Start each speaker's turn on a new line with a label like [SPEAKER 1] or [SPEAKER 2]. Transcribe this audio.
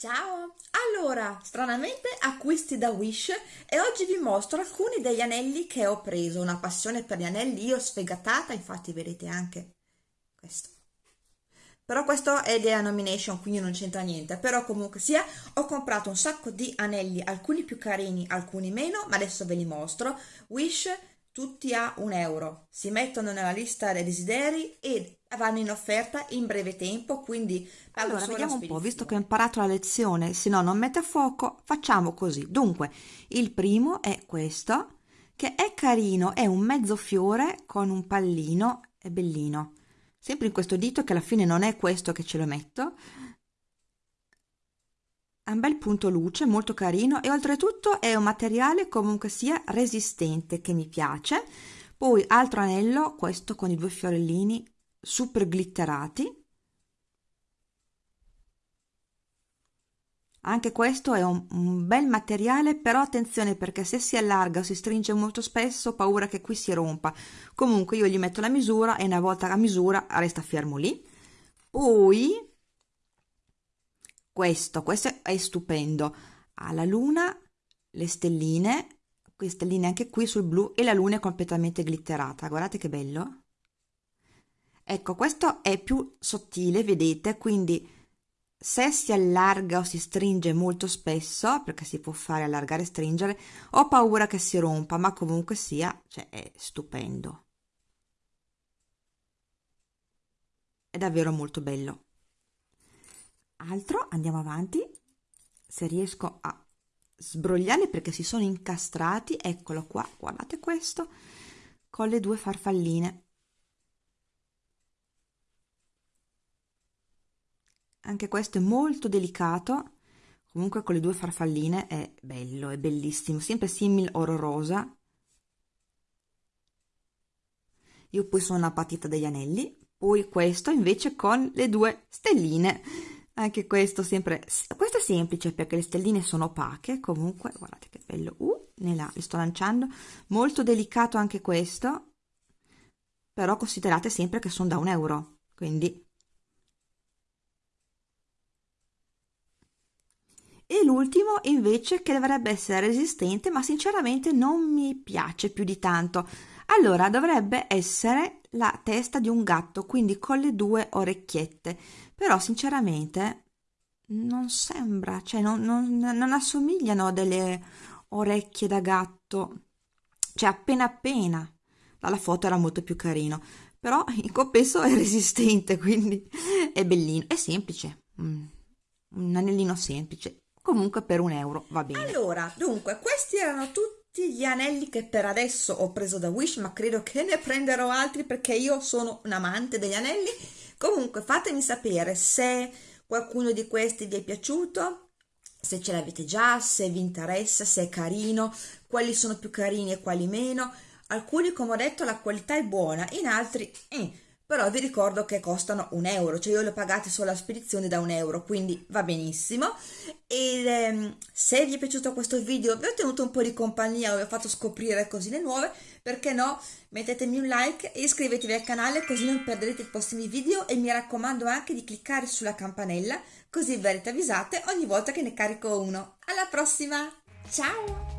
[SPEAKER 1] Ciao! Allora, stranamente acquisti da Wish e oggi vi mostro alcuni degli anelli che ho preso, una passione per gli anelli, io sfegatata, infatti vedete anche questo. Però questo è della nomination, quindi non c'entra niente, però comunque sia, ho comprato un sacco di anelli, alcuni più carini, alcuni meno, ma adesso ve li mostro. Wish tutti a un euro, si mettono nella lista dei desideri e vanno in offerta in breve tempo, quindi
[SPEAKER 2] allora vediamo un po', visto che ho imparato la lezione, se no non mette a fuoco, facciamo così. Dunque, il primo è questo, che è carino, è un mezzo fiore con un pallino, è bellino. Sempre in questo dito che alla fine non è questo che ce lo metto, ha un bel punto luce, molto carino e oltretutto è un materiale comunque sia resistente che mi piace. Poi altro anello, questo con i due fiorellini super glitterati. Anche questo è un, un, bel materiale, però attenzione perché se si allarga o si stringe molto spesso ho paura che qui si rompa. Comunque io gli metto la misura e una volta a misura resta fermo lì. Poi questo, questo è stupendo. Ha la luna, le stelline, queste stelline anche qui sul blu e la luna è completamente glitterata. Guardate che bello. Ecco, questo è più sottile, vedete, quindi se si allarga o si stringe molto spesso, perché si può fare allargare e stringere, ho paura che si rompa, ma comunque sia, cioè è stupendo. È davvero molto bello altro andiamo avanti. Se riesco a sbrogliarli perché si sono incastrati eccolo qua. Guardate questo. Con le due farfalline. Anche questo è molto delicato. Comunque con le due farfalline è bello è bellissimo. Sempre simil oro rosa io poi sono una patita degli anelli. Poi questo invece con le due stelline anche questo sempre questo è semplice perché le stelline sono opache comunque guardate che bello uh, là, li sto lanciando. Molto delicato anche questo però considerate sempre che sono da un euro quindi. E l'ultimo invece che dovrebbe essere resistente ma sinceramente non mi piace più di tanto. Allora dovrebbe essere la testa di un gatto quindi con le due orecchiette però sinceramente non sembra cioè non, non, non assomigliano a delle orecchie da gatto. Cioè appena appena. Dalla foto era molto più carino. Però in compenso è resistente quindi è bellino è semplice. Mm, un anellino semplice. Comunque per un euro va bene.
[SPEAKER 1] Allora dunque questi erano tutti gli anelli che per adesso ho preso da Wish ma credo che ne prenderò altri perché io sono un amante degli anelli comunque fatemi sapere se qualcuno di questi vi è piaciuto se ce l'avete già se vi interessa se è carino quali sono più carini e quali meno. Alcuni come ho detto la qualità è buona in altri eh, però vi ricordo che costano un euro, cioè io le ho pagate solo la spedizione da un euro, quindi va benissimo. E ehm, se vi è piaciuto questo video, vi ho tenuto un po' di compagnia, vi ho fatto scoprire cosine nuove, perché no? Mettetemi un like e iscrivetevi al canale così non perderete i prossimi video e mi raccomando anche di cliccare sulla campanella così verrete avvisate ogni volta che ne carico uno. Alla prossima! Ciao!